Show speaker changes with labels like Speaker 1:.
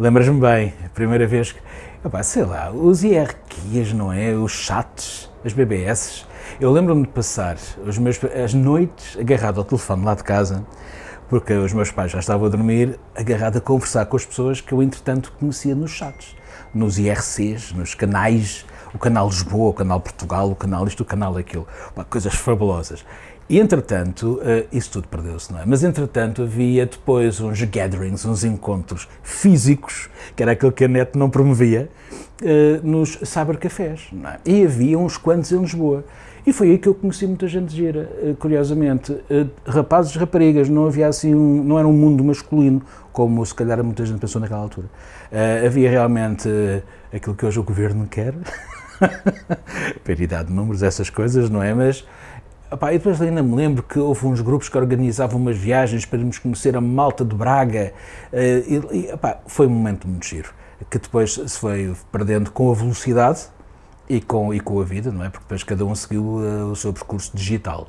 Speaker 1: Lembras-me bem, a primeira vez que, opa, sei lá, os IRQs, não é? Os chats, as BBS. Eu lembro-me de passar os meus, as noites agarrado ao telefone lá de casa, porque os meus pais já estavam a dormir, agarrado a conversar com as pessoas que eu, entretanto, conhecia nos chats, nos IRCs, nos canais, o canal Lisboa, o canal Portugal, o canal isto, o canal aquilo, coisas fabulosas. E, entretanto, uh, isso tudo perdeu-se, não é? Mas, entretanto, havia depois uns gatherings, uns encontros físicos, que era aquilo que a NET não promovia, uh, nos cybercafés, não é? E havia uns quantos em Lisboa. E foi aí que eu conheci muita gente gira, uh, curiosamente. rapazes raparigas, não havia assim, um, não era um mundo masculino, como se calhar muita gente pensou naquela altura. havia realmente aquilo que hoje o governo quer, paridade de números, essas coisas, não é? Mas Epá, e depois ainda me lembro que houve uns grupos que organizavam umas viagens para irmos conhecer a Malta de Braga eh, e, epá, foi um momento muito giro, que depois se foi perdendo com a velocidade e com, e com a vida, não é? Porque depois cada um seguiu uh, o seu percurso digital.